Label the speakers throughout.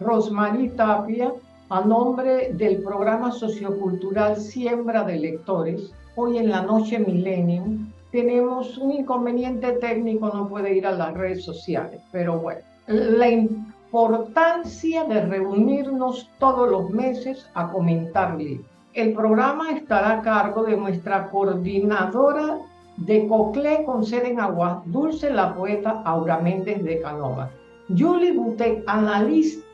Speaker 1: Rosmarie Tapia, a nombre del programa sociocultural Siembra de Lectores. Hoy en la noche Millennium tenemos un inconveniente técnico, no puede ir a las redes sociales, pero bueno, la importancia de reunirnos todos los meses a comentar libros. El programa estará a cargo de nuestra coordinadora de Coclé con sede en Agua Dulce, la poeta Aura Méndez de Canova. Julie Butet, analista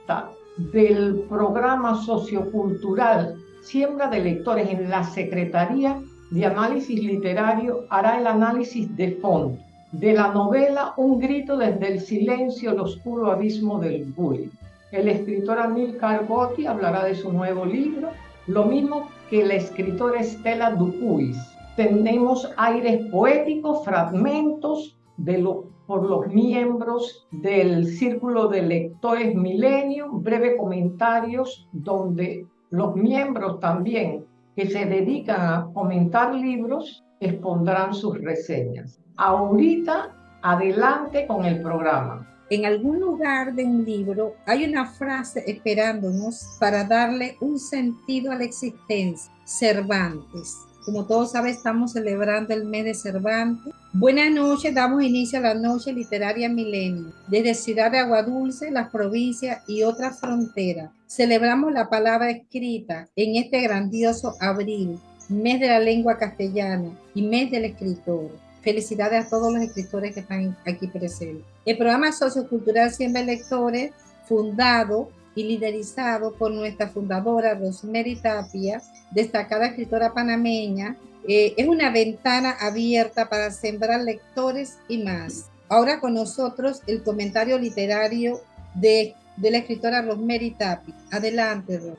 Speaker 1: del programa sociocultural Siembra de Lectores en la Secretaría de Análisis Literario, hará el análisis de fondo de la novela Un grito desde el silencio, el oscuro abismo del bullying. El escritor Anil Cargotti hablará de su nuevo libro, lo mismo que la escritora Estela Dupuis. Tenemos aires poéticos, fragmentos de lo, por los miembros del Círculo de Lectores Milenio, breve comentarios donde los miembros también que se dedican a comentar libros expondrán sus reseñas. Ahorita, adelante con el programa.
Speaker 2: En algún lugar de un libro hay una frase esperándonos para darle un sentido a la existencia. Cervantes. Como todos saben, estamos celebrando el mes de Cervantes. Buenas noches, damos inicio a la noche literaria milenio. Desde Ciudad de Aguadulce, las provincias y otras fronteras, celebramos la palabra escrita en este grandioso abril, mes de la lengua castellana y mes del escritor. Felicidades a todos los escritores que están aquí presentes. El programa sociocultural Siempre Lectores, fundado y liderizado por nuestra fundadora Rosemary Tapia, destacada escritora panameña, eh, es una ventana abierta para sembrar lectores y más. Ahora con nosotros el comentario literario de, de la escritora Rosemary Tapia. Adelante,
Speaker 1: Ros.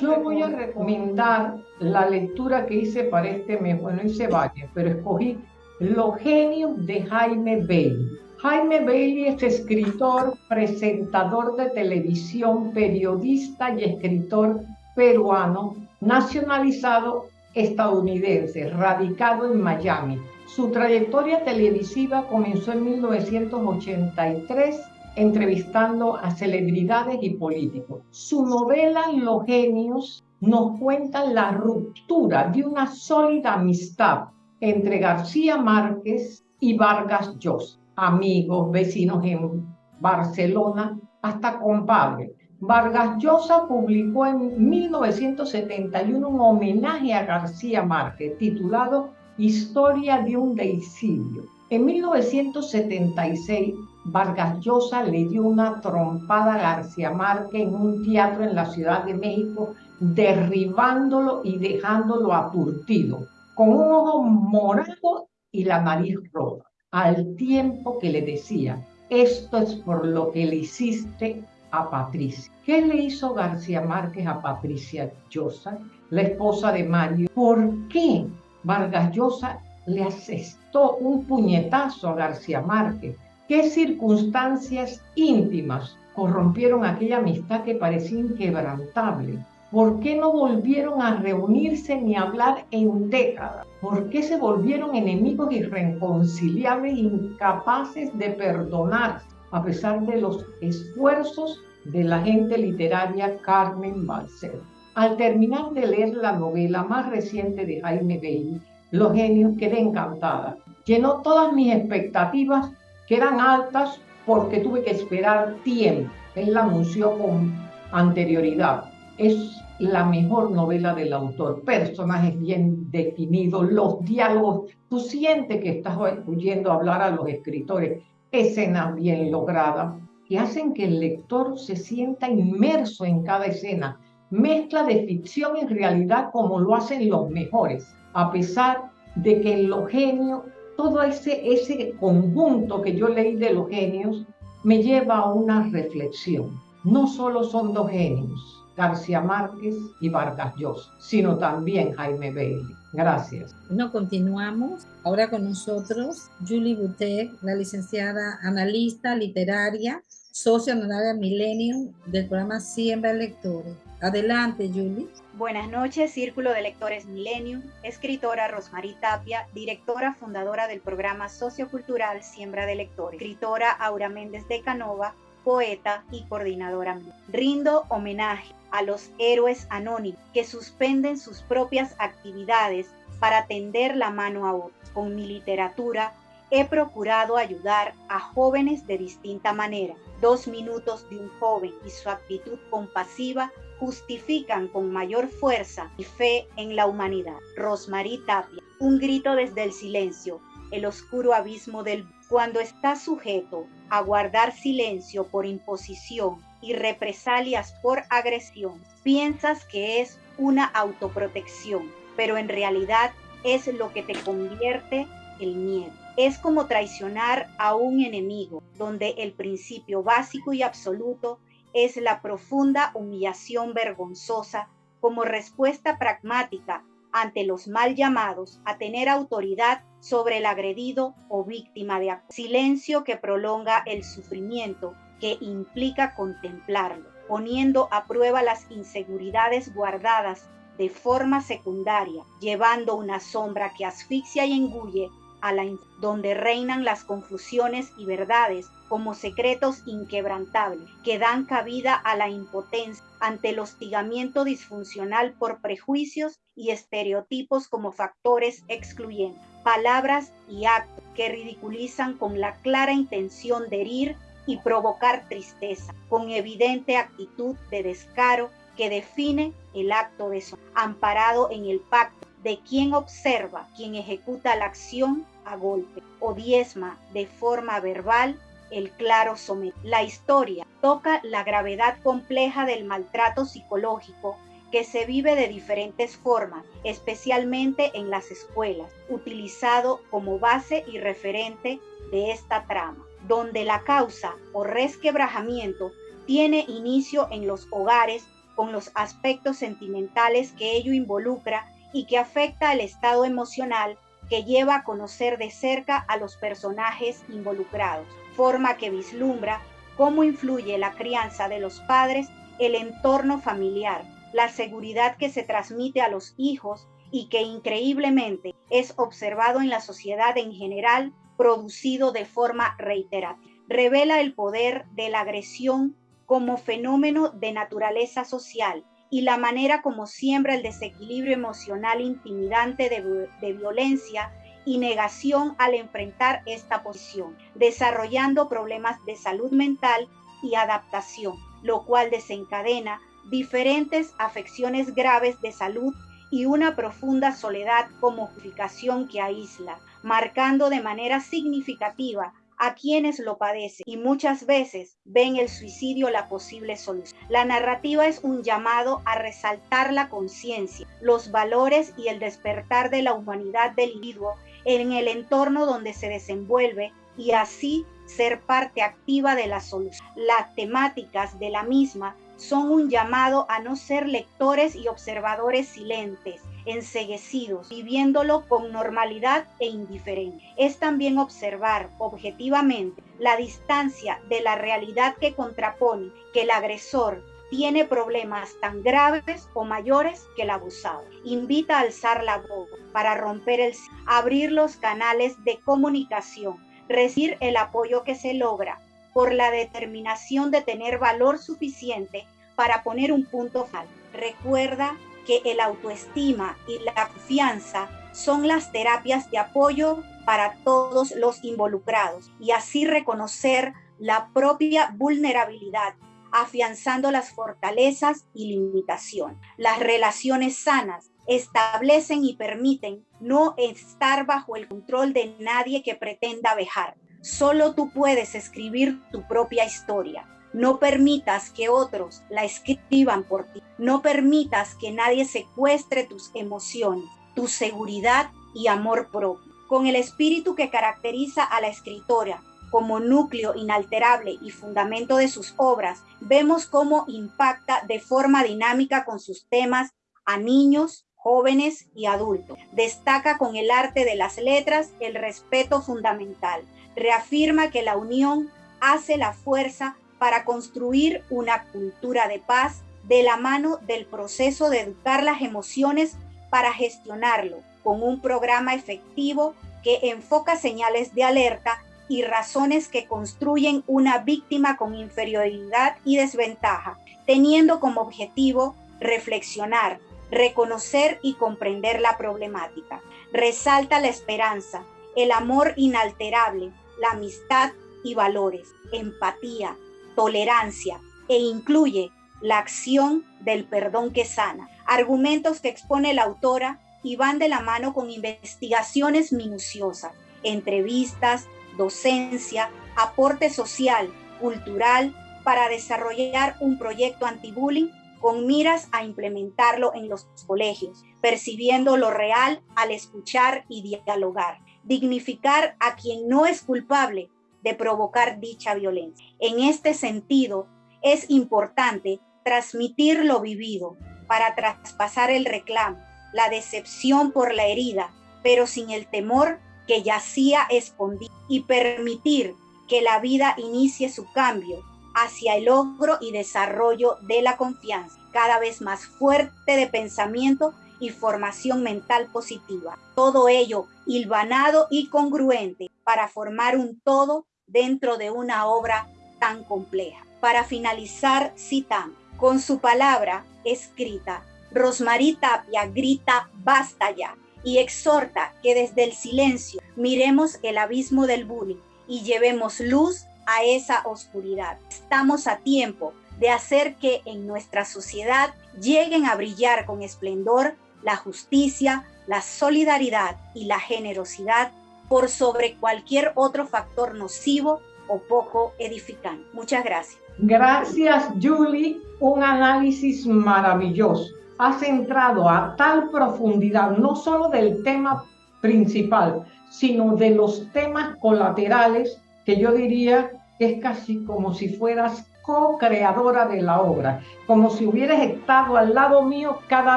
Speaker 1: Yo voy a recomendar la lectura que hice para este mes. Bueno, hice varias, pero escogí los genios de Jaime Bailey. Jaime Bailey es escritor, presentador de televisión, periodista y escritor peruano, nacionalizado estadounidense, radicado en Miami. Su trayectoria televisiva comenzó en 1983 entrevistando a celebridades y políticos. Su novela Los genios nos cuenta la ruptura de una sólida amistad entre García Márquez y Vargas Llosa, amigos, vecinos en Barcelona, hasta compadre. Vargas Llosa publicó en 1971 un homenaje a García Márquez titulado Historia de un deicidio. En 1976, Vargas Llosa le dio una trompada a García Márquez en un teatro en la Ciudad de México, derribándolo y dejándolo aturtido con un ojo morado y la nariz roja, al tiempo que le decía, esto es por lo que le hiciste a Patricia. ¿Qué le hizo García Márquez a Patricia Llosa, la esposa de Mario? ¿Por qué Vargas Llosa le asestó un puñetazo a García Márquez? ¿Qué circunstancias íntimas corrompieron aquella amistad que parecía inquebrantable? ¿Por qué no volvieron a reunirse ni a hablar en décadas? ¿Por qué se volvieron enemigos irreconciliables, incapaces de perdonar, a pesar de los esfuerzos de la gente literaria Carmen Balcer? Al terminar de leer la novela más reciente de Jaime Bailey, Los genios, quedé encantada. Llenó todas mis expectativas, que eran altas porque tuve que esperar tiempo. Él la anunció con anterioridad es la mejor novela del autor. Personajes bien definidos, los diálogos. Tú sientes que estás oyendo hablar a los escritores. Escenas bien logradas que hacen que el lector se sienta inmerso en cada escena. Mezcla de ficción y realidad como lo hacen los mejores, a pesar de que en los genios, todo ese, ese conjunto que yo leí de los genios me lleva a una reflexión. No solo son dos genios, García Márquez y Vargas Llosa, sino también Jaime Bailey. Gracias.
Speaker 2: No continuamos. Ahora con nosotros Julie Butet, la licenciada analista literaria, socio honoraria Millennium del programa Siembra Lectores. Adelante, Julie.
Speaker 3: Buenas noches, Círculo de Lectores Millennium, escritora Rosmarie Tapia, directora fundadora del programa sociocultural Siembra de Lectores, escritora Aura Méndez de Canova, poeta y coordinadora. Rindo homenaje a los héroes anónimos que suspenden sus propias actividades para tender la mano a otros. Con mi literatura he procurado ayudar a jóvenes de distinta manera. Dos minutos de un joven y su actitud compasiva justifican con mayor fuerza y fe en la humanidad. Rosmarie Tapia, un grito desde el silencio, el oscuro abismo del cuando está sujeto a guardar silencio por imposición y represalias por agresión, piensas que es una autoprotección, pero en realidad es lo que te convierte el miedo. Es como traicionar a un enemigo, donde el principio básico y absoluto es la profunda humillación vergonzosa como respuesta pragmática ante los mal llamados a tener autoridad sobre el agredido o víctima de Silencio que prolonga el sufrimiento que implica contemplarlo, poniendo a prueba las inseguridades guardadas de forma secundaria, llevando una sombra que asfixia y engulle a la donde reinan las confusiones y verdades como secretos inquebrantables que dan cabida a la impotencia ante el hostigamiento disfuncional por prejuicios y estereotipos como factores excluyentes, palabras y actos que ridiculizan con la clara intención de herir y provocar tristeza, con evidente actitud de descaro que define el acto de su amparado en el pacto de quien observa, quien ejecuta la acción a golpe o diezma de forma verbal el claro somet. La historia toca la gravedad compleja del maltrato psicológico que se vive de diferentes formas, especialmente en las escuelas, utilizado como base y referente de esta trama, donde la causa o resquebrajamiento tiene inicio en los hogares con los aspectos sentimentales que ello involucra y que afecta al estado emocional que lleva a conocer de cerca a los personajes involucrados, forma que vislumbra cómo influye la crianza de los padres, el entorno familiar, la seguridad que se transmite a los hijos y que increíblemente es observado en la sociedad en general, producido de forma reiterativa. Revela el poder de la agresión como fenómeno de naturaleza social y la manera como siembra el desequilibrio emocional intimidante de, violencia y negación al enfrentar esta posición, desarrollando problemas de salud mental y adaptación, lo cual desencadena diferentes afecciones graves de salud y una profunda soledad como justificación que aísla, marcando de manera significativa a quienes lo padecen y muchas veces ven el suicidio la posible solución. La narrativa es un llamado a resaltar la conciencia, los valores y el despertar de la humanidad del individuo en el entorno donde se desenvuelve y así ser parte activa de la solución. Las temáticas de la misma son un llamado a no ser lectores y observadores silentes, enseguecidos, viviéndolo con normalidad e indiferencia. Es también observar objetivamente la distancia de la realidad que contrapone que el agresor tiene problemas tan graves o mayores que el abusado. Invita a alzar la voz para romper el abrir los canales de comunicación, recibir el apoyo que se logra por la determinación de tener valor suficiente para poner un punto final. Recuerda que el autoestima y la confianza son las terapias de apoyo para todos los involucrados y así reconocer la propia vulnerabilidad, afianzando las fortalezas y limitaciones. Las relaciones sanas establecen y permiten no estar bajo el control de nadie que pretenda vejar. Solo tú puedes escribir tu propia historia no permitas que otros la escriban por ti. No permitas que nadie secuestre tus emociones, tu seguridad y amor propio. Con el espíritu que caracteriza a la escritora como núcleo inalterable y fundamento de sus obras, vemos cómo impacta de forma dinámica con sus temas a niños, jóvenes y adultos. Destaca con el arte de las letras el respeto fundamental. Reafirma que la unión hace la fuerza para construir una cultura de paz de la mano del proceso de educar las emociones para gestionarlo con un programa efectivo que enfoca señales de alerta y razones que construyen una víctima con inferioridad y desventaja, teniendo como objetivo reflexionar, reconocer y comprender la problemática. Resalta la esperanza, el amor inalterable, la amistad y valores, empatía, tolerancia e incluye la acción del perdón que sana. Argumentos que expone la autora y van de la mano con investigaciones minuciosas, entrevistas, docencia, aporte social, cultural, para desarrollar un proyecto anti-bullying con miras a implementarlo en los colegios, percibiendo lo real al escuchar y dialogar, dignificar a quien no es culpable de provocar dicha violencia. En este sentido, es importante transmitir lo vivido para traspasar el reclamo, la decepción por la herida, pero sin el temor que yacía escondido y permitir que la vida inicie su cambio hacia el logro y desarrollo de la confianza, cada vez más fuerte de pensamiento y formación mental positiva. Todo ello hilvanado y congruente para formar un todo dentro de una obra tan compleja. Para finalizar, citamos, con su palabra escrita, Rosmarie Tapia grita, basta ya, y exhorta que desde el silencio miremos el abismo del bullying y llevemos luz a esa oscuridad. Estamos a tiempo de hacer que en nuestra sociedad lleguen a brillar con esplendor la justicia, la solidaridad y la generosidad por sobre cualquier otro factor nocivo o poco edificante. Muchas gracias.
Speaker 1: Gracias, Julie. Un análisis maravilloso. Ha centrado a tal profundidad no solo del tema principal, sino de los temas colaterales que yo diría es casi como si fueras co-creadora de la obra, como si hubieras estado al lado mío cada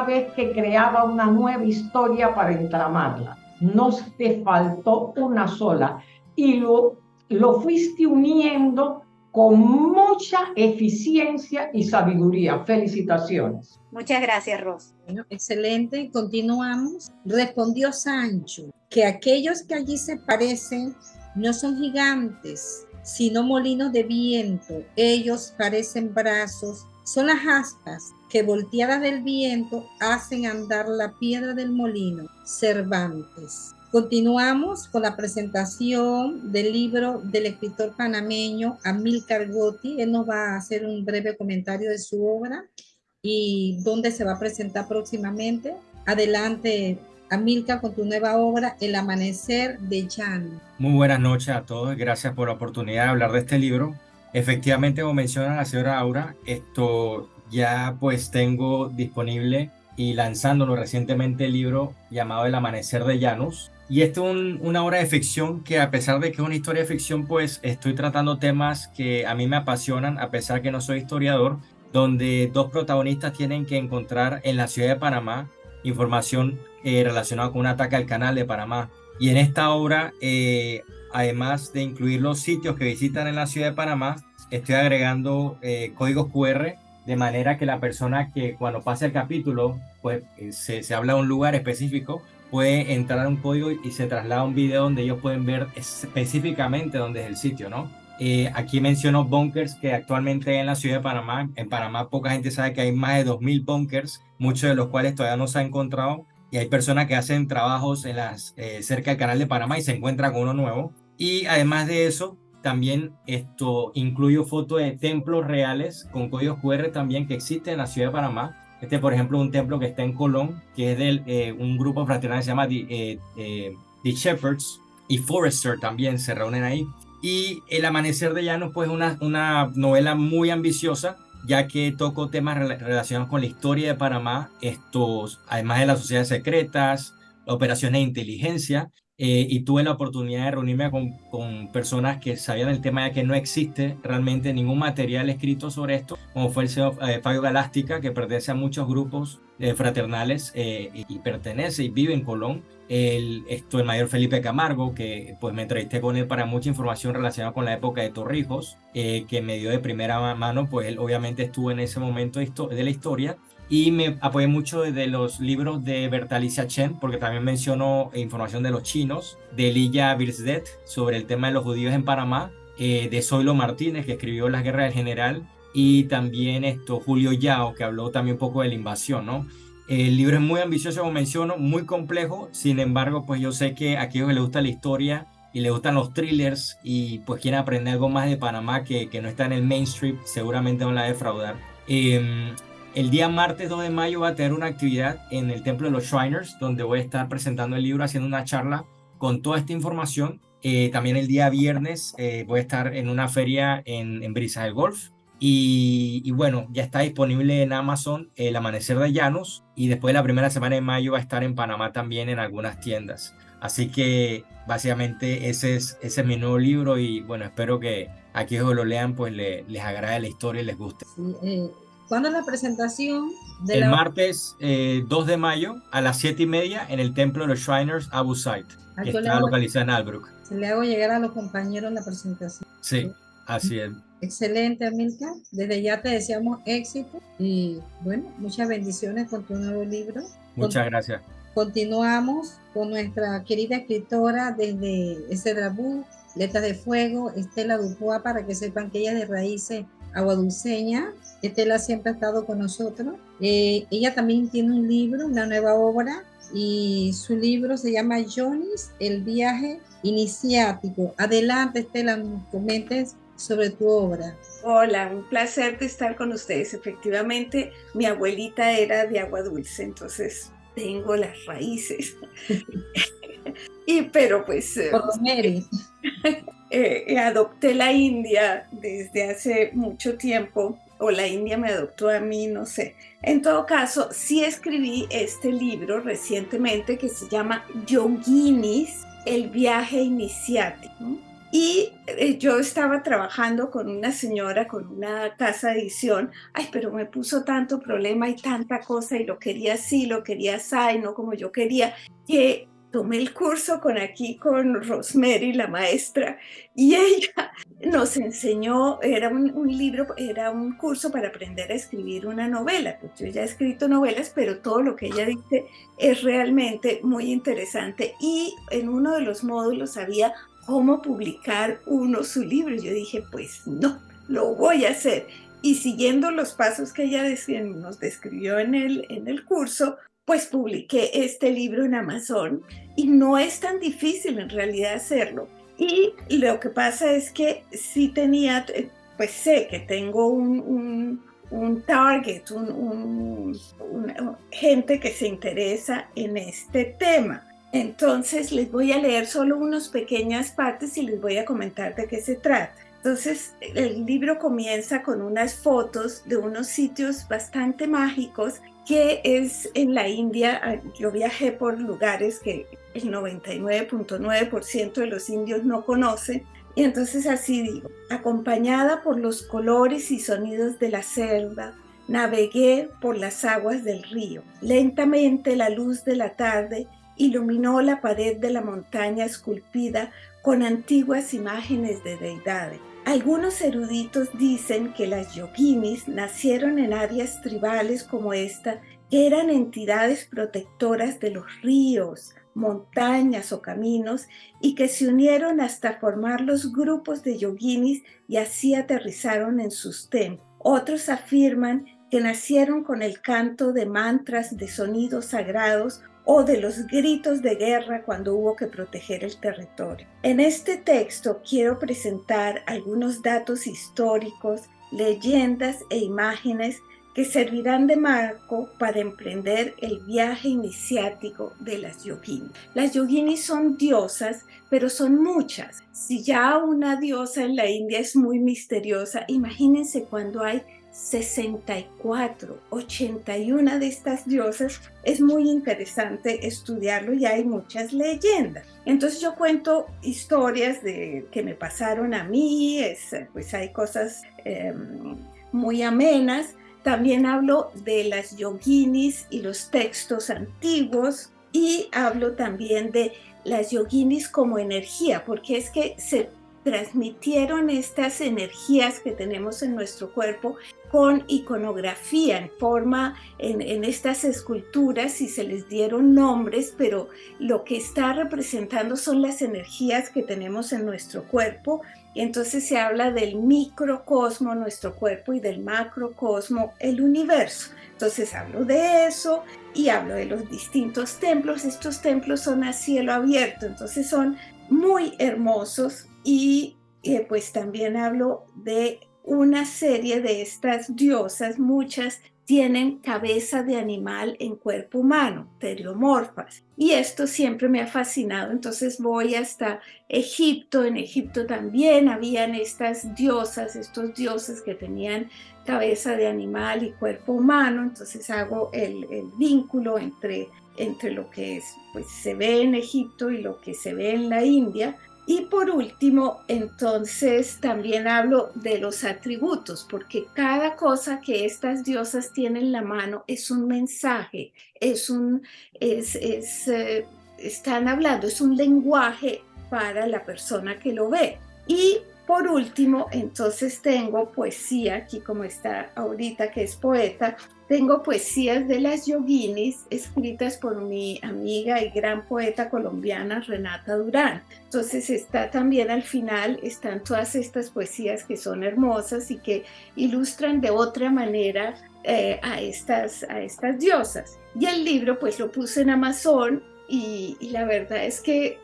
Speaker 1: vez que creaba una nueva historia para entramarla. No te faltó una sola y lo, lo fuiste uniendo con mucha eficiencia y sabiduría. Felicitaciones.
Speaker 3: Muchas gracias, Ros.
Speaker 2: Bueno, excelente. Continuamos. Respondió Sancho que aquellos que allí se parecen no son gigantes, sino molinos de viento. Ellos parecen brazos. Son las aspas que volteadas del viento hacen andar la piedra del molino. Cervantes. Continuamos con la presentación del libro del escritor panameño Amilcar Gotti. Él nos va a hacer un breve comentario de su obra y dónde se va a presentar próximamente. Adelante, Amilcar, con tu nueva obra, El Amanecer de Jan.
Speaker 4: Muy buenas noches a todos. Gracias por la oportunidad de hablar de este libro. Efectivamente, como menciona la señora Aura, esto ya pues tengo disponible y lanzándolo recientemente el libro llamado El Amanecer de Llanos. Y esto es una obra de ficción que a pesar de que es una historia de ficción, pues estoy tratando temas que a mí me apasionan, a pesar que no soy historiador, donde dos protagonistas tienen que encontrar en la ciudad de Panamá información eh, relacionada con un ataque al canal de Panamá. Y en esta obra, eh, además de incluir los sitios que visitan en la ciudad de Panamá, estoy agregando eh, códigos QR de manera que la persona que cuando pase el capítulo, pues se, se habla de un lugar específico, puede entrar a un código y se traslada a un video donde ellos pueden ver específicamente dónde es el sitio, ¿no? Eh, aquí menciono bunkers que actualmente hay en la ciudad de Panamá. En Panamá poca gente sabe que hay más de 2.000 bunkers, muchos de los cuales todavía no se han encontrado. Y hay personas que hacen trabajos en las, eh, cerca del canal de Panamá y se encuentran con uno nuevo. Y además de eso, también esto incluyo fotos de templos reales con códigos QR también que existen en la ciudad de Panamá este, por ejemplo, un templo que está en Colón, que es de eh, un grupo fraternal que se llama The, eh, Shepherds y Forrester también se reúnen ahí. Y El Amanecer de Llanos, pues una, una novela muy ambiciosa, ya que toco temas relacionados con la historia de Panamá, estos, además de las sociedades secretas, operaciones de inteligencia, eh, y tuve la oportunidad de reunirme con, con, personas que sabían el tema ya que no existe realmente ningún material escrito sobre esto, como fue el señor eh, Fabio Galástica, que pertenece a muchos grupos fraternales y pertenece y vive en Colón. El, esto, el mayor Felipe Camargo, que pues me entrevisté con él para mucha información relacionada con la época de Torrijos, que me dio de primera mano, pues él obviamente estuvo en ese momento de la historia y me apoyé mucho de los libros de Bertalicia Chen, porque también mencionó información de los chinos, de Lilla Birsdet sobre el tema de los judíos en Panamá, eh, de Zoilo Martínez, que escribió Las Guerras del General, y también esto, Julio Yao, que habló también un poco de la invasión, ¿no? El libro es muy ambicioso, como menciono, muy complejo, sin embargo, pues yo sé que a aquellos que les gusta la historia y les gustan los thrillers y pues quieren aprender algo más de Panamá que, no está en el mainstream, seguramente van a defraudar. Eh, el día martes 2 de mayo va a tener una actividad en el Templo de los Shriners, donde voy a estar presentando el libro, haciendo una charla con toda esta información. Eh, también el día viernes eh, voy a estar en una feria en, en Brisas del Golf. Y, bueno, ya está disponible en Amazon El Amanecer de Llanos y después de la primera semana de mayo va a estar en Panamá también en algunas tiendas. Así que básicamente ese es, ese es mi nuevo libro y bueno, espero que aquí lo lean pues les agrade la historia y les guste.
Speaker 2: Eh, ¿Cuándo es la presentación?
Speaker 4: De el martes 2 eh, de mayo a las 7 y media en el Templo de los Shriners Abu Said, que está localizado en Albrook.
Speaker 2: Se le hago llegar a los compañeros la presentación.
Speaker 4: Sí, así es.
Speaker 2: Excelente, Amilcar. Desde ya te deseamos éxito y bueno, muchas bendiciones con tu nuevo libro.
Speaker 4: Muchas gracias.
Speaker 2: Continuamos con nuestra querida escritora desde Cedrabú, Letras de Fuego, Estela Dupois, para que sepan que ella de raíces aguadulceña. Estela siempre ha estado con nosotros. Eh, ella también tiene un libro, una nueva obra, y su libro se llama Jonis, el viaje iniciático. Adelante, Estela, nos comentes sobre tu obra.
Speaker 5: Hola, un placer de estar con ustedes. Efectivamente, mi abuelita era de agua dulce, entonces tengo las raíces. y pero pues...
Speaker 2: Eh, Por Mary.
Speaker 5: Eh, adopté la India desde hace mucho tiempo, o la India me adoptó a mí, no sé. En todo caso, sí escribí este libro recientemente que se llama Yoginis, el viaje iniciático. Y eh, yo estaba trabajando con una señora, con una casa de edición, ay, pero me puso tanto problema y tanta cosa y lo quería así, lo quería así, no como yo quería, que tomé el curso con aquí, con Rosemary, la maestra, y ella nos enseñó, era un, libro, era un curso para aprender a escribir una novela. Pues yo ya he escrito novelas, pero todo lo que ella dice es realmente muy interesante. Y en uno de los módulos había cómo publicar uno su libro. Yo dije, pues no, lo voy a hacer. Y siguiendo los pasos que ella nos describió en el, en el curso, pues publiqué este libro en Amazon y no es tan difícil en realidad hacerlo. Y lo que pasa es que sí tenía, eh, pues sé que tengo un, un, target, un, gente que se interesa en este tema. Entonces les voy a leer solo unas pequeñas partes y les voy a comentar de qué se trata. Entonces el libro comienza con unas fotos de unos sitios bastante mágicos que es en la India. Yo viajé por lugares que el 99.9% de los indios no conocen. Y entonces así digo, acompañada por los colores y sonidos de la selva, navegué por las aguas del río. Lentamente la luz de la tarde iluminó la pared de la montaña esculpida con antiguas imágenes de deidades. Algunos eruditos dicen que las yoginis nacieron en áreas tribales como esta, que eran entidades protectoras de los ríos, montañas o caminos y que se unieron hasta formar los grupos de yoginis y así aterrizaron en sus templos. Otros afirman que nacieron con el canto de mantras de sonidos sagrados o de los gritos de guerra cuando hubo que proteger el territorio. En este texto quiero presentar algunos datos históricos, leyendas e imágenes que servirán de marco para emprender el viaje iniciático de las yoginis. Las yoginis son diosas, pero son muchas. Si ya una diosa en la India es muy misteriosa, imagínense cuando hay 64, 81 de estas diosas, es muy interesante estudiarlo y hay muchas leyendas. Entonces yo cuento historias de, que me pasaron a mí, es, pues hay cosas em, muy amenas, También hablo de las yoginis y los textos antiguos y hablo también de las yoginis como energía, porque es que se transmitieron estas energías que tenemos en nuestro cuerpo con iconografía en forma en, estas esculturas y se les dieron nombres, pero lo que está representando son las energías que tenemos en nuestro cuerpo. Entonces se habla del microcosmo, nuestro cuerpo, y del macrocosmo, el universo. Entonces hablo de eso y hablo de los distintos templos. Estos templos son a cielo abierto, entonces son muy hermosos y eh, pues también hablo de una serie de estas diosas, muchas tienen cabeza de animal en cuerpo humano, teriomorfas. Y esto siempre me ha fascinado. Entonces voy hasta Egipto. En Egipto también habían estas diosas, estos dioses que tenían cabeza de animal y cuerpo humano. Entonces hago el, vínculo entre, entre lo que es, pues, se ve en Egipto y lo que se ve en la India. Y por último, entonces también hablo de los atributos, porque cada cosa que estas diosas tienen en la mano es un mensaje, es un, es, es, eh, están hablando, es un lenguaje para la persona que lo ve. Y por último, entonces tengo poesía, aquí como está ahorita que es poeta, tengo poesías de las yoginis escritas por mi amiga y gran poeta colombiana Renata Durán. Entonces está también al final, están todas estas poesías que son hermosas y que ilustran de otra manera eh, a, estas, a estas diosas. Y el libro pues lo puse en Amazon y la verdad es que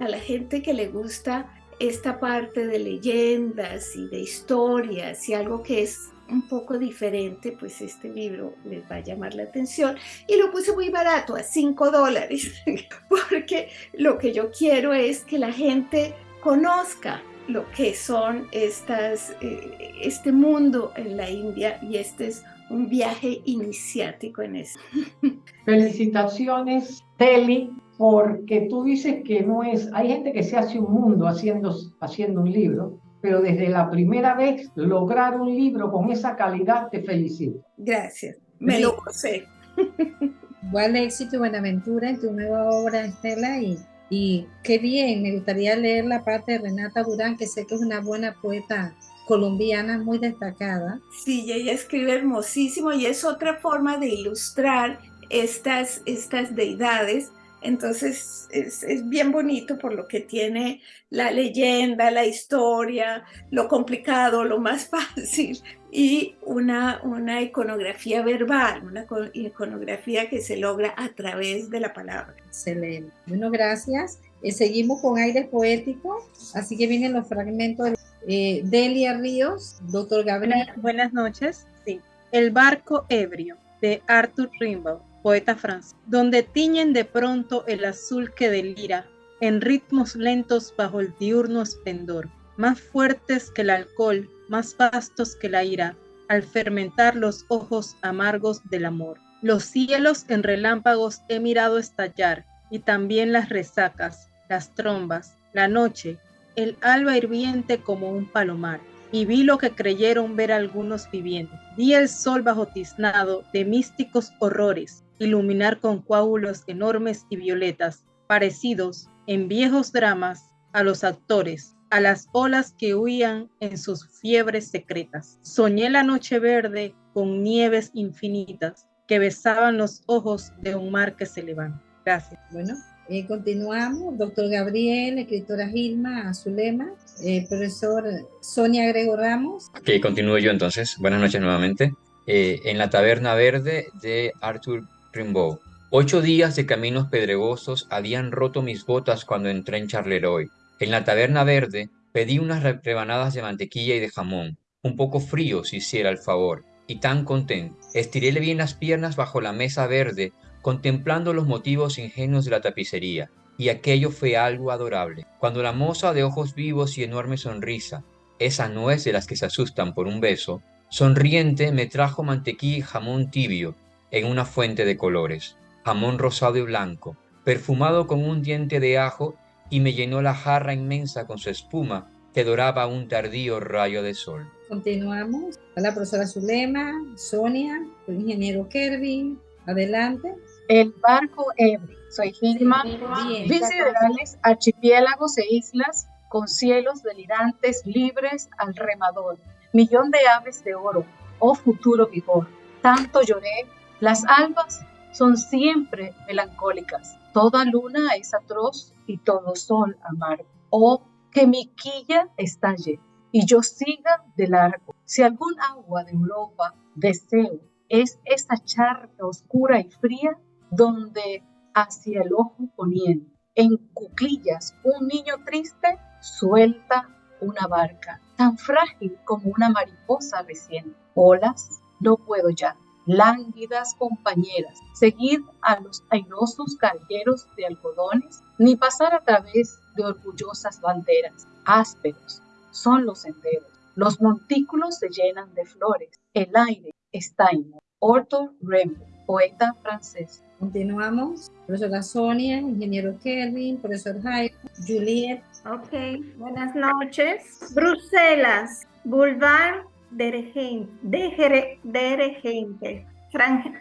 Speaker 5: a la gente que le gusta esta parte de leyendas y de historias y algo que es un poco diferente, pues este libro les va a llamar la atención. Y lo puse muy barato, a 5 dólares, porque lo que yo quiero es que la gente conozca lo que son estas, eh, este mundo en la India y este es un viaje iniciático en eso.
Speaker 1: Felicitaciones, Teli, porque tú dices que no es, hay gente que se hace un mundo haciendo, haciendo un libro, pero desde la primera vez lograr un libro con esa calidad, te felicito.
Speaker 5: Gracias, me lo gocé.
Speaker 2: Buen éxito y buena aventura en tu nueva obra, Estela, y, y qué bien, me gustaría leer la parte de Renata Durán, que sé que es una buena poeta colombiana muy destacada.
Speaker 5: Sí, ella escribe hermosísimo y es otra forma de ilustrar estas, estas deidades entonces es, bien bonito por lo que tiene la leyenda, la historia, lo complicado, lo más fácil y una, una iconografía verbal, una iconografía que se logra a través de la palabra.
Speaker 2: Excelente. Bueno, gracias. Eh, seguimos con aire poético, así que vienen los fragmentos de eh, Delia Ríos, doctor Gabriel.
Speaker 6: Buenas, noches. Sí. El barco ebrio de Arthur Rimbaud poeta francés, donde tiñen de pronto el azul que delira, en ritmos lentos bajo el diurno esplendor, más fuertes que el alcohol, más vastos que la ira, al fermentar los ojos amargos del amor. Los cielos en relámpagos he mirado estallar, y también las resacas, las trombas, la noche, el alba hirviente como un palomar, y vi lo que creyeron ver algunos viviendo. Vi el sol bajo tiznado de místicos horrores, iluminar con coágulos enormes y violetas, parecidos en viejos dramas a los actores, a las olas que huían en sus fiebres secretas. Soñé la noche verde con nieves infinitas que besaban los ojos de un mar que se levanta. Gracias.
Speaker 2: Bueno, eh, continuamos. Doctor Gabriel, escritora Gilma Azulema, eh, profesor Sonia Grego Ramos.
Speaker 7: Ok, continúo yo entonces. Buenas noches nuevamente. Eh, en la Taberna Verde de Arthur Rimbaud. Ocho días de caminos pedregosos habían roto mis botas cuando entré en Charleroi. En la taberna verde pedí unas rebanadas de mantequilla y de jamón, un poco frío si hiciera el favor, y tan contento. Estiréle bien las piernas bajo la mesa verde, contemplando los motivos ingenuos de la tapicería, y aquello fue algo adorable. Cuando la moza de ojos vivos y enorme sonrisa, esa no es de las que se asustan por un beso, sonriente me trajo mantequilla y jamón tibio, en una fuente de colores, jamón rosado y blanco, perfumado con un diente de ajo, y me llenó la jarra inmensa con su espuma que doraba un tardío rayo de sol.
Speaker 2: Continuamos. A la profesora Zulema, Sonia, el ingeniero Kervin. Adelante.
Speaker 8: El barco Ebro. Soy Gilma. Visiderales, archipiélagos e islas con cielos delirantes, libres al remador. Millón de aves de oro, oh futuro vigor. Tanto lloré, las albas son siempre melancólicas. Toda luna es atroz y todo sol amargo. Oh, que mi quilla estalle y yo siga de largo. Si algún agua de Europa deseo, es esa charca oscura y fría donde hacia el ojo poniendo, en cuclillas, un niño triste suelta una barca, tan frágil como una mariposa recién. Olas, no puedo ya, lánguidas compañeras, seguir a los airosos cargueros de algodones, ni pasar a través de orgullosas banderas, ásperos, son los senderos. Los montículos se llenan de flores. El aire está en Arthur Rimbaud, poeta francés.
Speaker 2: Continuamos. Profesora Sonia, ingeniero Kelvin, profesor Jaime, Juliet.
Speaker 9: Ok, buenas noches. Bruselas, Boulevard de Regente, de Regente,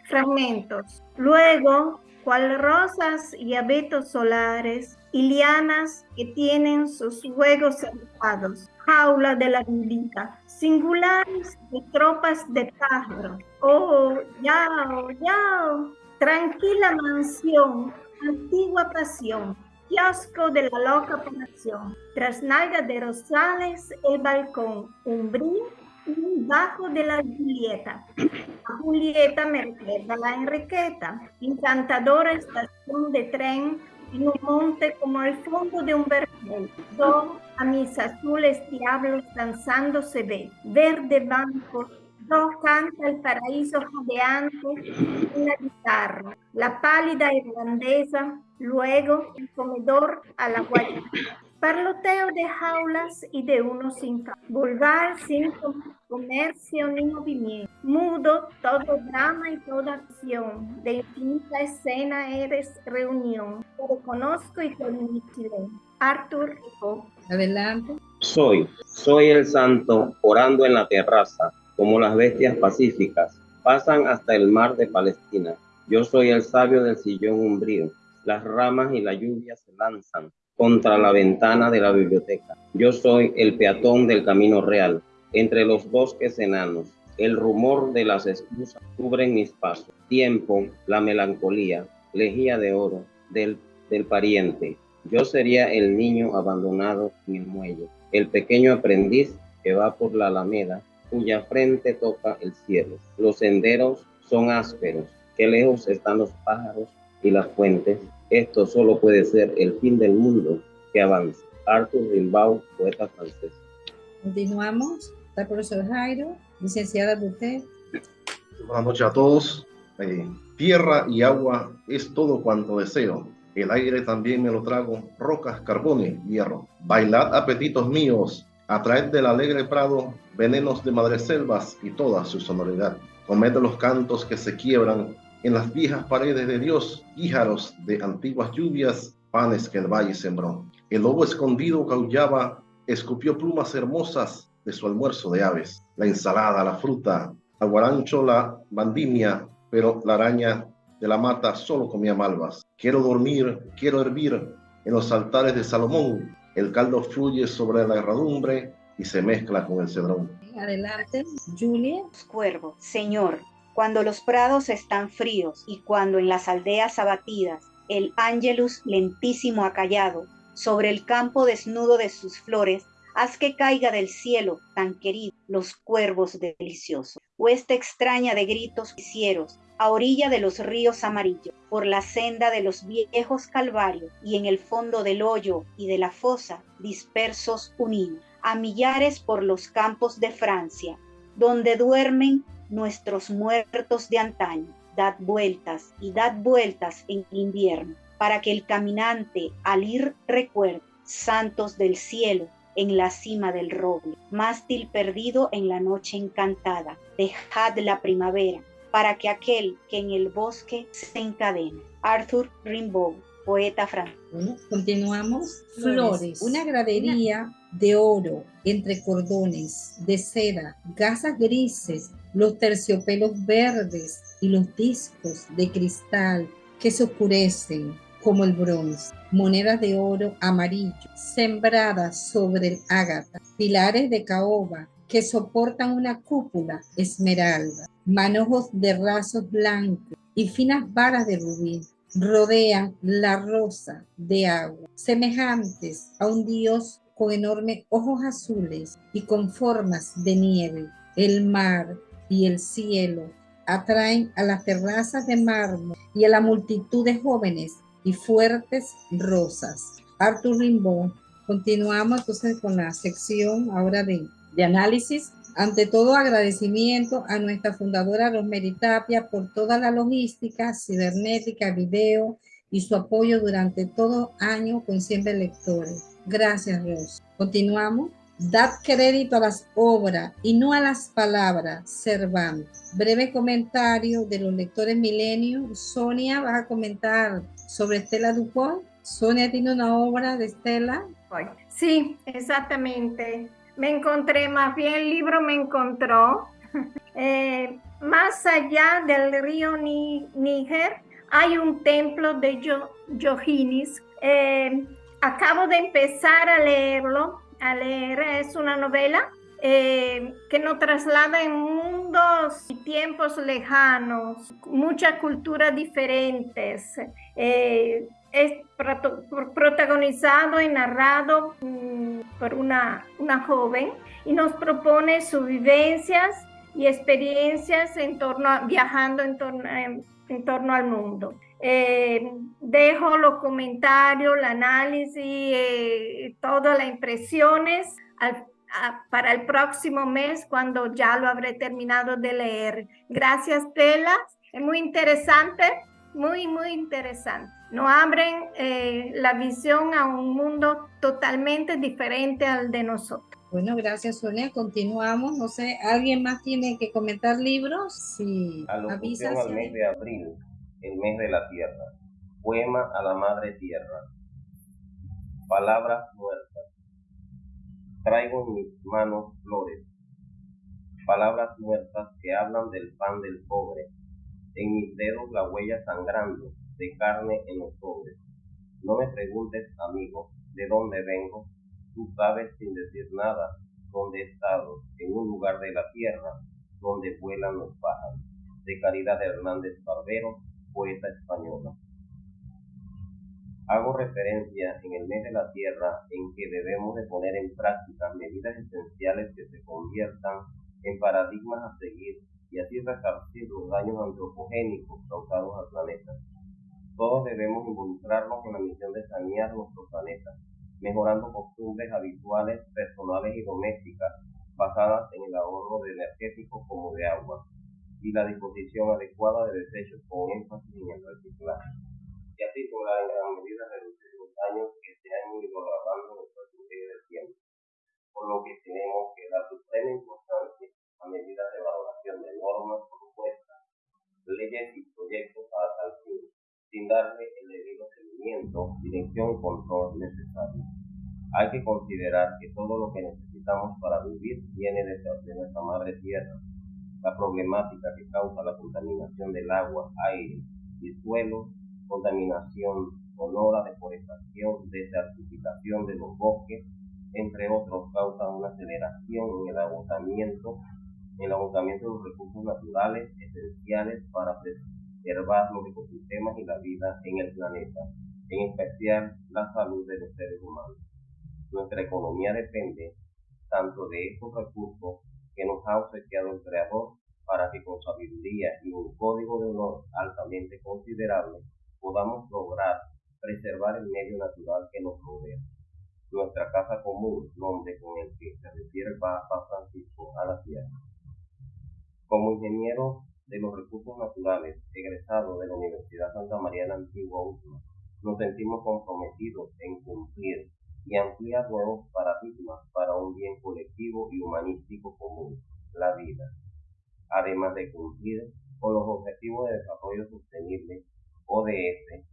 Speaker 9: fragmentos. Luego, cual rosas y abetos solares y lianas que tienen sus juegos cerrados, jaula de la violita, singulares de tropas de pájaros. Oh, yao, yao, tranquila mansión, antigua pasión, kiosco de la loca pasión, trasnalga de rosales, el balcón, umbrío bajo de la Julieta. Julieta me recuerda a la Enriqueta, encantadora estación de tren en un monte como el fondo de un vergel. Do a mis azules diablos danzando se ve, verde banco, do canta el paraíso jadeante en la guitarra, la pálida irlandesa, luego el comedor a la guayana. Parloteo de jaulas y de unos sin vulgar sin comercio ni movimiento, mudo todo drama y toda acción, de infinita escena eres reunión, te reconozco y te silencio. Arthur
Speaker 2: Adelante.
Speaker 10: Soy, soy el santo orando en la terraza, como las bestias pacíficas, pasan hasta el mar de Palestina. Yo soy el sabio del sillón umbrío, las ramas y la lluvia se lanzan contra la ventana de la biblioteca. Yo soy el peatón del camino real, entre los bosques enanos. El rumor de las esclusas cubren mis pasos. Tiempo, la melancolía, lejía de oro del, del pariente. Yo sería el niño abandonado en el muelle, el pequeño aprendiz que va por la alameda, cuya frente toca el cielo. Los senderos son ásperos. Qué lejos están los pájaros y las fuentes esto solo puede ser el fin del mundo que avanza. Arthur Rimbaud, poeta francés.
Speaker 2: Continuamos. Está el profesor Jairo, licenciada usted.
Speaker 11: Buenas noches a todos. Eh, tierra y agua es todo cuanto deseo. El aire también me lo trago, rocas, carbones, hierro. Bailad apetitos míos, atraed del alegre prado venenos de madreselvas y toda su sonoridad. Comed los cantos que se quiebran en las viejas paredes de Dios, guíjaros de antiguas lluvias, panes que el valle sembró. El lobo escondido caullaba, escupió plumas hermosas de su almuerzo de aves. La ensalada, la fruta, aguarancho, la bandimia, pero la araña de la mata solo comía malvas. Quiero dormir, quiero hervir en los altares de Salomón. El caldo fluye sobre la herradumbre y se mezcla con el cedrón.
Speaker 2: Adelante, Julia.
Speaker 3: Cuervo, Señor, cuando los prados están fríos y cuando en las aldeas abatidas el ángelus lentísimo ha callado, sobre el campo desnudo de sus flores, haz que caiga del cielo tan querido los cuervos deliciosos. Hueste extraña de gritos quisieros, a orilla de los ríos amarillos, por la senda de los viejos calvarios y en el fondo del hoyo y de la fosa, dispersos unidos, a millares por los campos de Francia, donde duermen nuestros muertos de antaño. Dad vueltas y dad vueltas en invierno, para que el caminante al ir recuerde, santos del cielo, en la cima del roble, mástil perdido en la noche encantada, dejad la primavera, para que aquel que en el bosque se encadene. Arthur Rimbaud, poeta francés.
Speaker 2: continuamos. Flores, una gradería de oro entre cordones, de seda, gasas grises, los terciopelos verdes y los discos de cristal que se oscurecen como el bronce, monedas de oro amarillo sembradas sobre el ágata, pilares de caoba que soportan una cúpula esmeralda, manojos de rasos blancos y finas varas de rubí rodean la rosa de agua, semejantes a un dios con enormes ojos azules y con formas de nieve. El mar y el cielo atraen a las terrazas de mármol y a la multitud de jóvenes y fuertes rosas. Arthur Rimbaud. Continuamos entonces con la sección ahora de, de análisis. Ante todo, agradecimiento a nuestra fundadora Rosemary Tapia por toda la logística, cibernética, video y su apoyo durante todo año con siempre lectores. Gracias, Ros. Continuamos. Dad crédito a las obras y no a las palabras, Cervantes. Breve comentario de los lectores milenios. Sonia, vas a comentar sobre Estela Dupont. Sonia tiene una obra de Estela.
Speaker 9: Sí, exactamente. Me encontré, más bien el libro me encontró. Eh, más allá del río Níger hay un templo de Yohinis. Eh, acabo de empezar a leerlo, a leer, es una novela eh, que nos traslada en mundos y tiempos lejanos, muchas culturas diferentes. Eh, es protagonizado y narrado mm, por una, una joven y nos propone sus vivencias y experiencias en torno viajando en en torno al mundo. Eh, dejo los comentarios, el análisis, eh, todas las impresiones para el próximo mes cuando ya lo habré terminado de leer. Gracias, Tela. Es muy interesante, muy, muy interesante. Nos abren eh, la visión a un mundo totalmente diferente al de nosotros.
Speaker 2: Bueno, gracias Sonia. Continuamos. No sé, ¿alguien más tiene que comentar libros? Sí,
Speaker 10: avisa. al mes de abril el mes de la tierra. Poema a la madre tierra. Palabras muertas. Traigo en mis manos flores. Palabras muertas que hablan del pan del pobre. En mis dedos la huella sangrando de carne en los pobres. No me preguntes, amigo, de dónde vengo. Tú sabes sin decir nada dónde he estado, en un lugar de la tierra donde vuelan los pájaros. De Caridad Hernández Barbero, poeta española. Hago referencia en el mes de la tierra en que debemos de poner en práctica medidas esenciales que se conviertan en paradigmas a seguir y así resarcir los daños antropogénicos causados al planeta. Todos debemos involucrarnos en la misión de sanear nuestro planeta, mejorando costumbres habituales, personales y domésticas basadas en el ahorro de energéticos como de agua, y la disposición adecuada de desechos con énfasis en el reciclaje, y así lograr en gran medida reducir los daños que se han ido agravando en el del tiempo, por lo que tenemos que dar suprema importancia a medidas de valoración de normas propuestas, leyes y proyectos para tal fin, sin darle el debido seguimiento, dirección y control necesario. Hay que considerar que todo lo que necesitamos para vivir viene de, de nuestra madre tierra, la problemática que causa la contaminación del agua, aire y suelo, contaminación sonora, deforestación, desertificación de los bosques, entre otros, causa una aceleración en el agotamiento, en el agotamiento de los recursos naturales esenciales para preservar los ecosistemas y la vida en el planeta, en especial la salud de los seres humanos. Nuestra economía depende tanto de estos recursos que nos ha obsequiado el Creador para que con sabiduría y un código de honor altamente considerable podamos lograr preservar el medio natural que nos rodea. Nuestra casa común, nombre con el que se refiere el Papa Francisco a la tierra. Como ingeniero de los recursos naturales, egresado de la Universidad Santa María de la Antigua Última, nos sentimos comprometidos en cumplir y ampliar nuevos paradigmas para un bien colectivo y humanístico común, la vida, además de cumplir con los Objetivos de Desarrollo Sostenible, ODS,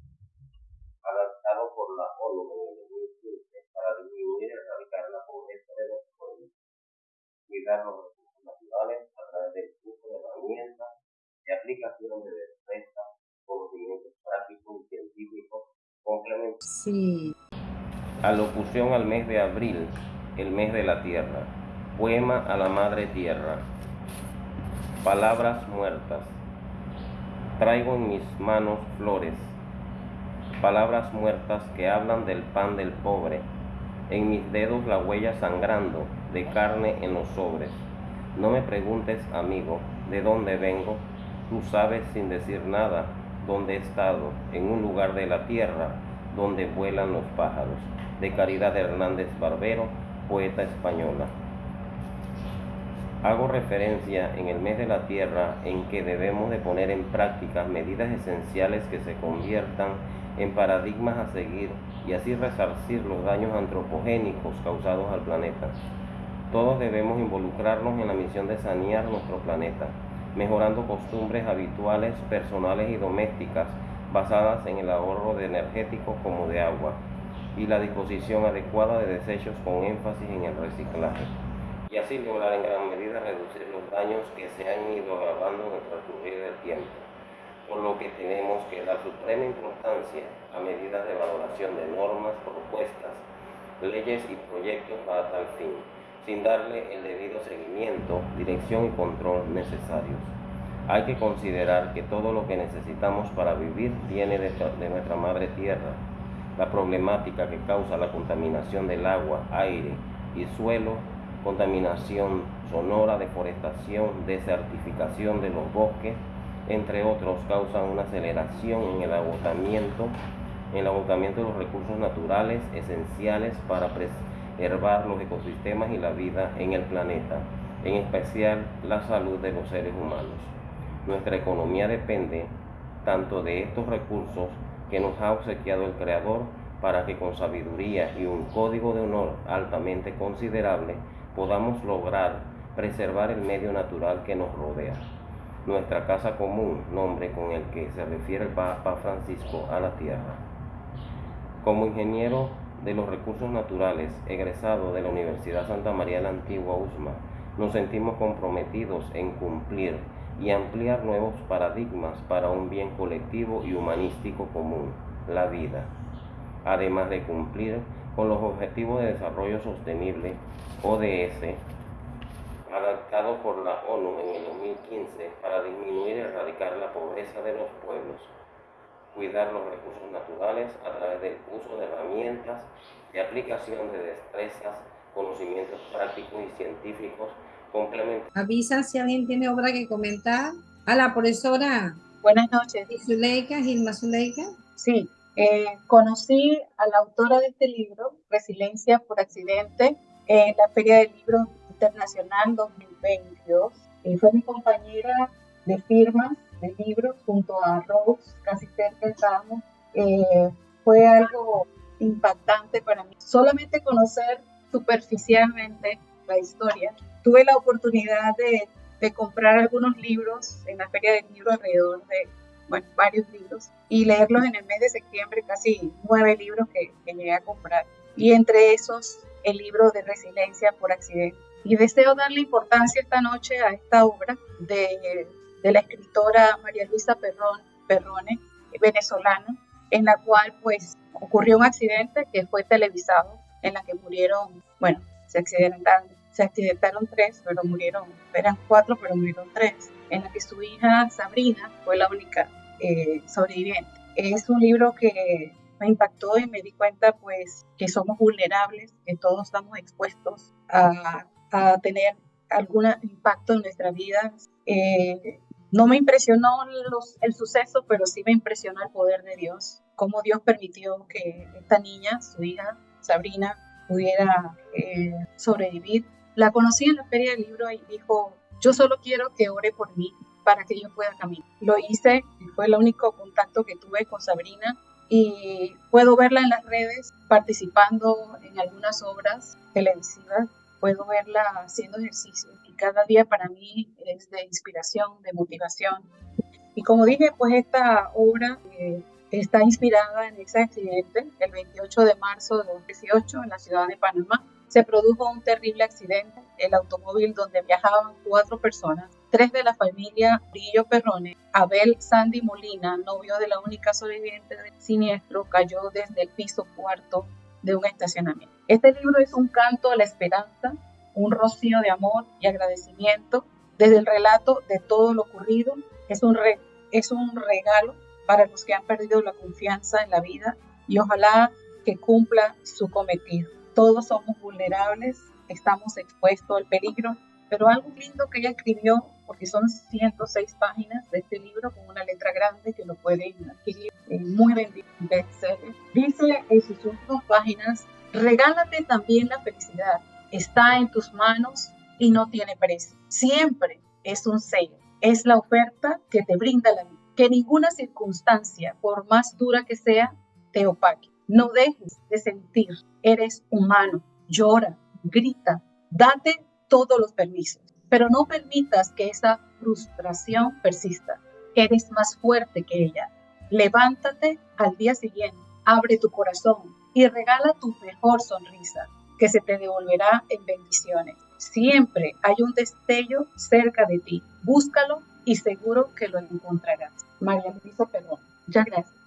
Speaker 10: adaptados por la ONU en el 2015 para disminuir y erradicar la pobreza investigar los recursos naturales a través del uso de herramientas de aplicación de destreza, conocimientos prácticos y científicos complementarios.
Speaker 2: Sí.
Speaker 10: Alocución al mes de abril, el mes de la tierra. Poema a la madre tierra. Palabras muertas. Traigo en mis manos flores. Palabras muertas que hablan del pan del pobre. En mis dedos la huella sangrando de carne en los sobres. No me preguntes, amigo, de dónde vengo. Tú sabes sin decir nada dónde he estado, en un lugar de la tierra donde vuelan los pájaros. De Caridad Hernández Barbero, poeta española. Hago referencia en el mes de la tierra en que debemos de poner en práctica medidas esenciales que se conviertan en paradigmas a seguir y así resarcir los daños antropogénicos causados al planeta. Todos debemos involucrarnos en la misión de sanear nuestro planeta, mejorando costumbres habituales, personales y domésticas basadas en el ahorro de energéticos como de agua y la disposición adecuada de desechos con énfasis en el reciclaje y así lograr en gran medida reducir los daños que se han ido agravando en el transcurrir del tiempo, por lo que tenemos que dar suprema importancia a medidas de valoración de normas, propuestas, leyes y proyectos para tal fin, sin darle el debido seguimiento, dirección y control necesarios. Hay que considerar que todo lo que necesitamos para vivir viene de, de nuestra madre tierra. La problemática que causa la contaminación del agua, aire y suelo contaminación sonora, deforestación, desertificación de los bosques, entre otros, causan una aceleración en el agotamiento, en el agotamiento de los recursos naturales esenciales para preservar los ecosistemas y la vida en el planeta, en especial la salud de los seres humanos. Nuestra economía depende tanto de estos recursos que nos ha obsequiado el Creador para que con sabiduría y un código de honor altamente considerable podamos lograr preservar el medio natural que nos rodea. Nuestra casa común, nombre con el que se refiere el Papa Francisco a la tierra. Como ingeniero de los recursos naturales, egresado de la Universidad Santa María la Antigua USMA, nos sentimos comprometidos en cumplir y ampliar nuevos paradigmas para un bien colectivo y humanístico común, la vida, además de cumplir con los Objetivos de Desarrollo Sostenible, ODS, adaptados por la ONU en el 2015 para disminuir y erradicar la pobreza de los pueblos, cuidar los recursos naturales a través del uso de herramientas y aplicación de destrezas, conocimientos prácticos y científicos complementarios.
Speaker 2: Avisa si alguien tiene obra que comentar. A la profesora.
Speaker 8: Buenas noches.
Speaker 2: Zuleika, Gilma Zuleika.
Speaker 8: Sí, eh, conocí a la autora de este libro, Resiliencia por Accidente, en la Feria del Libro Internacional 2022. Y fue mi compañera de firmas de libros junto a Rose, casi cerca estábamos. Eh, fue algo impactante para mí. Solamente conocer superficialmente la historia. Tuve la oportunidad de, de comprar algunos libros en la Feria del Libro alrededor de bueno, varios libros y leerlos en el mes de septiembre, casi nueve libros que, que llegué a comprar. Y entre esos, el libro de Resiliencia por Accidente. Y deseo darle importancia esta noche a esta obra de, de la escritora María Luisa Perrón, Perrone, venezolana, en la cual pues ocurrió un accidente que fue televisado, en la que murieron, bueno, se accidentaron, se accidentaron tres, pero murieron, eran cuatro, pero murieron tres, en la que su hija Sabrina fue la única eh, sobreviviente. Es un libro que me impactó y me di cuenta pues que somos vulnerables, que todos estamos expuestos a, a tener algún impacto en nuestra vida. Eh, no me impresionó los, el suceso, pero sí me impresionó el poder de Dios, cómo Dios permitió que esta niña, su hija Sabrina, pudiera eh, sobrevivir. La conocí en la feria del libro y dijo, yo solo quiero que ore por mí para que yo pueda caminar. Lo hice, fue el único contacto que tuve con Sabrina y puedo verla en las redes participando en algunas obras televisivas, puedo verla haciendo ejercicio y cada día para mí es de inspiración, de motivación. Y como dije, pues esta obra eh, está inspirada en ese accidente el 28 de marzo de 2018 en la ciudad de Panamá, se produjo un terrible accidente. El automóvil donde viajaban cuatro personas, tres de la familia Brillo Perrone, Abel Sandy Molina, novio de la única sobreviviente del siniestro, cayó desde el piso cuarto de un estacionamiento. Este libro es un canto a la esperanza, un rocío de amor y agradecimiento desde el relato de todo lo ocurrido. Es un, es un regalo para los que han perdido la confianza en la vida y ojalá que cumpla su cometido. Todos somos vulnerables, estamos expuestos al peligro, pero algo lindo que ella escribió, porque son 106 páginas de este libro con una letra grande que lo pueden adquirir muy vendido Dice en sus últimas páginas, regálate también la felicidad, está en tus manos y no tiene precio. Siempre es un sello, es la oferta que te brinda la vida. Que ninguna circunstancia, por más dura que sea, te opaque. No dejes de sentir, eres humano, llora, grita, date todos los permisos, pero no permitas que esa frustración persista. Eres más fuerte que ella. Levántate al día siguiente, abre tu corazón y regala tu mejor sonrisa, que se te devolverá en bendiciones. Siempre hay un destello cerca de ti. Búscalo y seguro que lo encontrarás. María Luisa Perdón. Muchas gracias.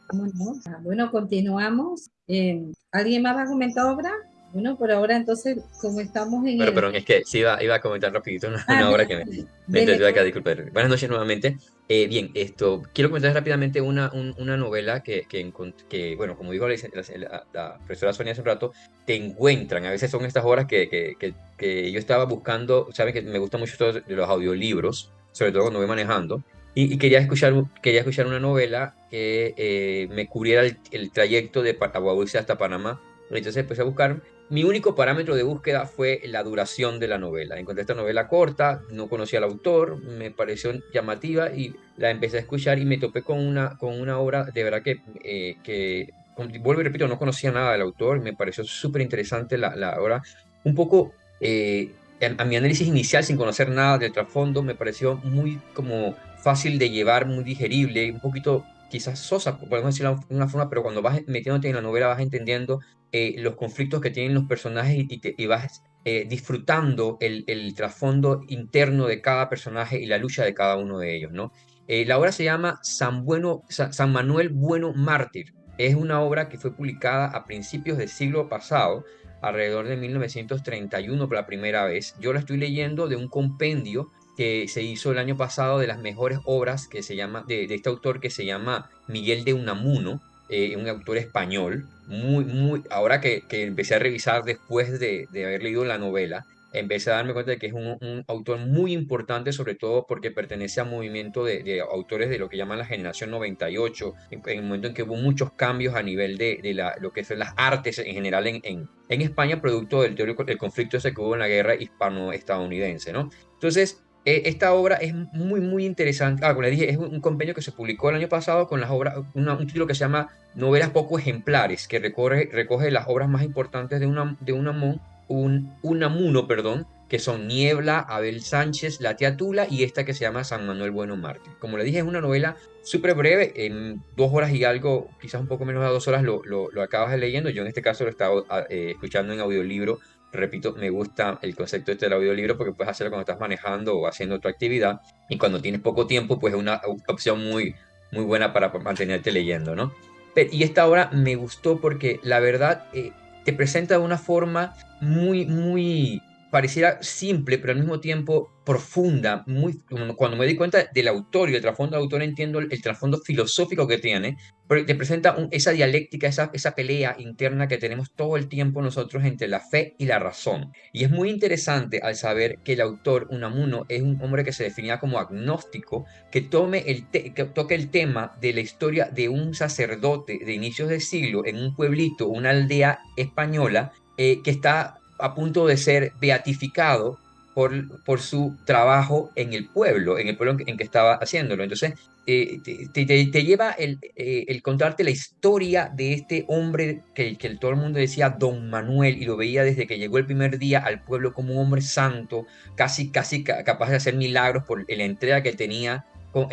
Speaker 2: Bueno, continuamos. Eh, ¿Alguien más va a comentar obra? Bueno, por ahora entonces, como estamos en...
Speaker 7: Bueno, perdón, es que sí iba, iba a comentar rapidito una, ah, obra que me, me acá, disculpe. Buenas noches nuevamente. Eh, bien, esto, quiero comentar rápidamente una, una novela que, que, que, bueno, como dijo la, la, profesora Sonia hace un rato, te encuentran. A veces son estas obras que, que, que yo estaba buscando, saben que me gusta mucho los audiolibros, sobre todo cuando voy manejando, y, quería, escuchar, quería escuchar una novela que eh, me cubriera el, trayecto de Aguabuce hasta Panamá. Entonces empecé a buscar. Mi único parámetro de búsqueda fue la duración de la novela. Encontré esta novela corta, no conocía al autor, me pareció llamativa y la empecé a escuchar y me topé con una, con una obra de verdad que, eh, que vuelvo y repito, no conocía nada del autor, me pareció súper interesante la, la, obra. Un poco, eh, a, a mi análisis inicial, sin conocer nada del trasfondo, me pareció muy como fácil de llevar, muy digerible, un poquito quizás sosa, podemos decirlo de una forma, pero cuando vas metiéndote en la novela vas entendiendo eh, los conflictos que tienen los personajes y, vas eh, disfrutando el, trasfondo interno de cada personaje y la lucha de cada uno de ellos, ¿no? Eh, la obra se llama San, bueno, San Manuel Bueno Mártir. Es una obra que fue publicada a principios del siglo pasado, alrededor de 1931 por la primera vez. Yo la estoy leyendo de un compendio que se hizo el año pasado de las mejores obras que se llama, de, este autor que se llama Miguel de Unamuno, eh, un autor español, muy, muy, ahora que, que empecé a revisar después de, de, haber leído la novela, empecé a darme cuenta de que es un, autor muy importante, sobre todo porque pertenece al movimiento de, de, autores de lo que llaman la generación 98, en, el momento en que hubo muchos cambios a nivel de, de la, lo que son las artes en general en, en, en España, producto del, teórico, del conflicto ese que hubo en la guerra hispano-estadounidense, ¿no? Entonces, esta obra es muy, muy interesante. Ah, como le dije, es un, convenio que se publicó el año pasado con las obras, un título que se llama Novelas poco ejemplares, que recoge, recoge las obras más importantes de, una, de un, Unamuno, perdón, que son Niebla, Abel Sánchez, La Tía Tula y esta que se llama San Manuel Bueno Mártir. Como le dije, es una novela súper breve, en dos horas y algo, quizás un poco menos de dos horas lo, lo, lo acabas leyendo. Yo en este caso lo he estado ah, eh, escuchando en audiolibro repito, me gusta el concepto este del audiolibro porque puedes hacerlo cuando estás manejando o haciendo otra actividad y cuando tienes poco tiempo, pues es una opción muy, muy buena para mantenerte leyendo, ¿no? y esta obra me gustó porque la verdad eh, te presenta de una forma muy, muy pareciera simple, pero al mismo tiempo profunda, muy, cuando me di cuenta del autor y del trasfondo del autor entiendo el, trasfondo filosófico que tiene, pero te presenta esa dialéctica, esa, esa pelea interna que tenemos todo el tiempo nosotros entre la fe y la razón. Y es muy interesante al saber que el autor, Unamuno, es un hombre que se definía como agnóstico, que, tome el que toque el tema de la historia de un sacerdote de inicios de siglo en un pueblito, una aldea española, eh, que está a punto de ser beatificado por, por su trabajo en el pueblo, en el pueblo en que, estaba haciéndolo. Entonces, eh, te, te, lleva el, eh, el, contarte la historia de este hombre que, que todo el mundo decía Don Manuel y lo veía desde que llegó el primer día al pueblo como un hombre santo, casi, casi capaz de hacer milagros por la entrega que tenía con,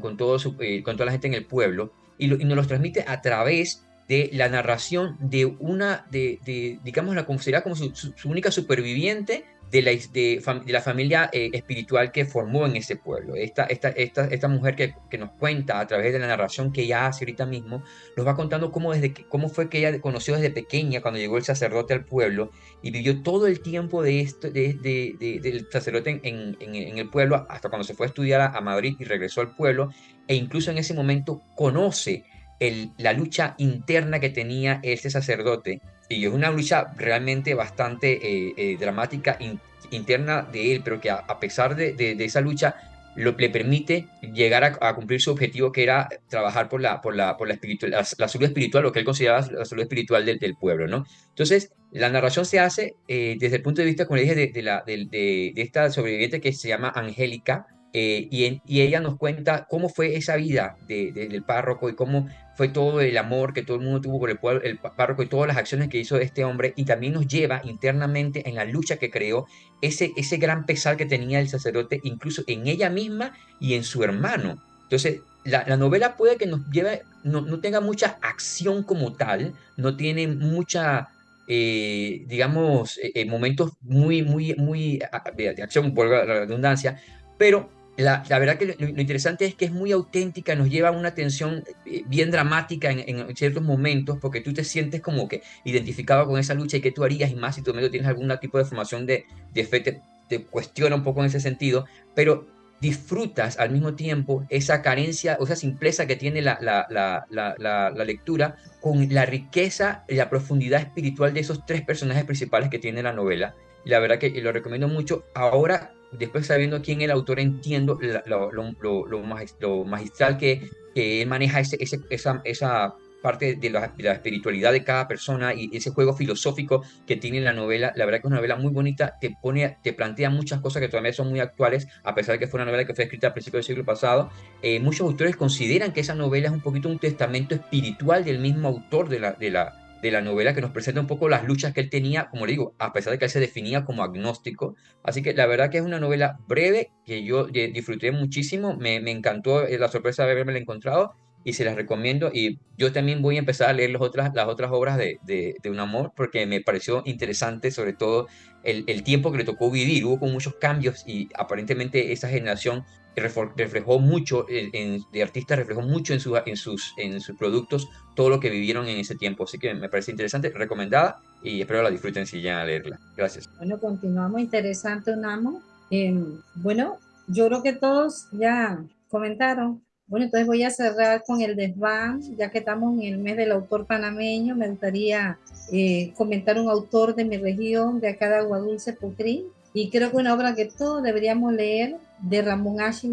Speaker 7: con, todo su, eh, con toda la gente en el pueblo y, y nos los transmite a través de la narración de una, de, de digamos, la considera como su, única superviviente de la, de, la familia eh, espiritual que formó en ese pueblo. Esta, esta, esta, esta mujer que, que, nos cuenta a través de la narración que ella hace ahorita mismo, nos va contando cómo, desde cómo fue que ella conoció desde pequeña cuando llegó el sacerdote al pueblo y vivió todo el tiempo de esto, de, de, del sacerdote en, en, el pueblo hasta cuando se fue a estudiar a Madrid y regresó al pueblo e incluso en ese momento conoce la lucha interna que tenía este sacerdote, y es una lucha realmente bastante eh, eh, dramática in, interna de él, pero que a, pesar de, esa lucha lo, le permite llegar a, cumplir su objetivo, que era trabajar por la, por la, por la, espiritual, la, salud espiritual, lo que él consideraba la salud espiritual del, pueblo. ¿no? Entonces, la narración se hace eh, desde el punto de vista, como le dije, de, la, de esta sobreviviente que se llama Angélica, eh, y, ella nos cuenta cómo fue esa vida de, de, del párroco y cómo fue todo el amor que todo el mundo tuvo por el, pueblo, el párroco y todas las acciones que hizo este hombre y también nos lleva internamente en la lucha que creó ese, ese gran pesar que tenía el sacerdote incluso en ella misma y en su hermano. Entonces, la, la novela puede que nos lleve, no, no, tenga mucha acción como tal, no tiene mucha, eh, digamos, eh, momentos muy, muy, muy de acción, por la redundancia, pero la, verdad que lo, interesante es que es muy auténtica, nos lleva a una tensión eh, bien dramática en, ciertos momentos, porque tú te sientes como que identificado con esa lucha y qué tú harías, y más si tú tienes algún tipo de formación de, de fe, te, te, cuestiona un poco en ese sentido, pero disfrutas al mismo tiempo esa carencia, o esa simpleza que tiene la, la, la lectura con la riqueza y la profundidad espiritual de esos tres personajes principales que tiene la novela. Y la verdad que lo recomiendo mucho. Ahora después sabiendo quién es el autor, entiendo lo, lo, lo, lo magistral que, que, él maneja ese, ese, esa, esa parte de la, la, espiritualidad de cada persona y ese juego filosófico que tiene la novela. La verdad que es una novela muy bonita, te pone, te plantea muchas cosas que todavía son muy actuales, a pesar de que fue una novela que fue escrita a principios del siglo pasado. Eh, muchos autores consideran que esa novela es un poquito un testamento espiritual del mismo autor de la, de la, de la novela que nos presenta un poco las luchas que él tenía, como le digo, a pesar de que él se definía como agnóstico. Así que la verdad que es una novela breve que yo disfruté muchísimo, me, me encantó la sorpresa de haberme encontrado y se las recomiendo. Y yo también voy a empezar a leer las otras, las otras obras de, de, de un amor porque me pareció interesante, sobre todo el, el, tiempo que le tocó vivir. Hubo con muchos cambios y aparentemente esa generación reflejó mucho, en, de artistas reflejó mucho en, su, en, sus, en sus productos todo lo que vivieron en ese tiempo. Así que me parece interesante, recomendada y espero la disfruten si llegan a leerla. Gracias.
Speaker 2: Bueno, continuamos. Interesante, Unamo. Eh, bueno, yo creo que todos ya comentaron. Bueno, entonces voy a cerrar con el desván, ya que estamos en el mes del autor panameño. Me gustaría eh, comentar un autor de mi región, de acá de Aguadulce, Putrín, y creo que una obra que todos deberíamos leer de Ramón H.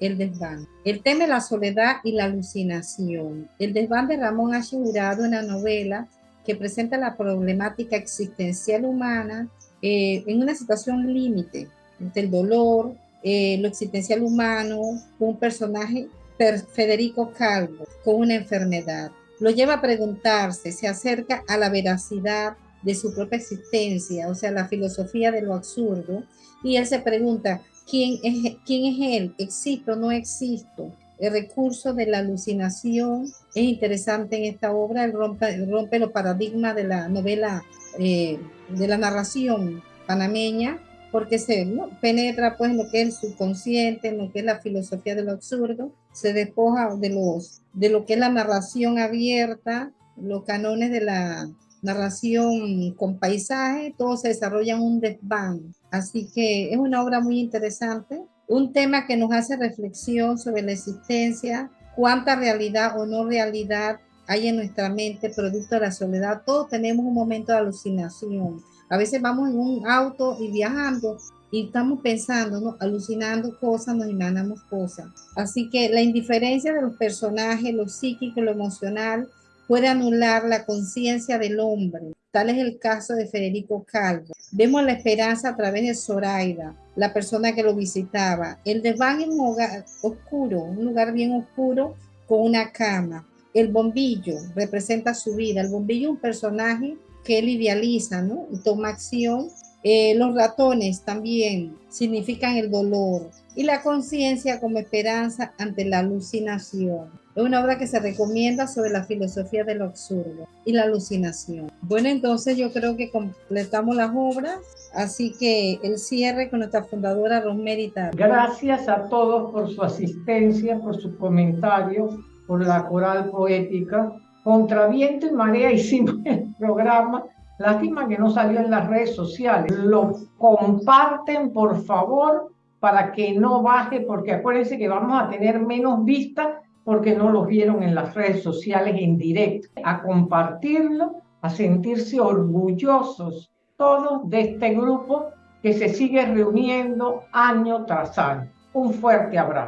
Speaker 2: El desván. El tema es la soledad y la alucinación. El desván de Ramón H. Jurado, una novela que presenta la problemática existencial humana eh, en una situación límite entre el dolor, eh, lo existencial humano, un personaje, Federico Calvo, con una enfermedad. Lo lleva a preguntarse, se acerca a la veracidad de su propia existencia, o sea, la filosofía de lo absurdo, y él se pregunta, ¿quién es, quién es él? ¿Existo no existo? El recurso de la alucinación es interesante en esta obra, él rompe, rompe los paradigmas de la novela, eh, de la narración panameña, porque se ¿no? penetra pues lo que es el subconsciente, en lo que es la filosofía de lo absurdo, se despoja de, los, de lo que es la narración abierta, los canones de la narración con paisaje, todo se desarrolla en un desván. Así que es una obra muy interesante, un tema que nos hace reflexión sobre la existencia, cuánta realidad o no realidad hay en nuestra mente producto de la soledad. Todos tenemos un momento de alucinación. A veces vamos en un auto y viajando y estamos pensando, ¿no? alucinando cosas, nos imaginamos cosas. Así que la indiferencia de los personajes, lo psíquico, lo emocional, puede anular la conciencia del hombre. Tal es el caso de Federico Calvo. Vemos la esperanza a través de Zoraida, la persona que lo visitaba. El desván es un hogar oscuro, un lugar bien oscuro con una cama. El bombillo representa su vida. El bombillo es un personaje que él idealiza, ¿no? Y toma acción Eh, los ratones también significan el dolor y la conciencia como esperanza ante la alucinación. Es una obra que se recomienda sobre la filosofía del absurdo y la alucinación. Bueno, entonces yo creo que completamos las obras, así que el cierre con nuestra fundadora Rosemary
Speaker 1: Gracias a todos por su asistencia, por sus comentarios, por la coral poética. Contra viento y marea hicimos el programa. Lástima que no salió en las redes sociales. Lo comparten, por favor, para que no baje, porque acuérdense que vamos a tener menos vistas porque no los vieron en las redes sociales en directo, a compartirlo, a sentirse orgullosos todos de este grupo que se sigue reuniendo año tras año. Un fuerte abrazo.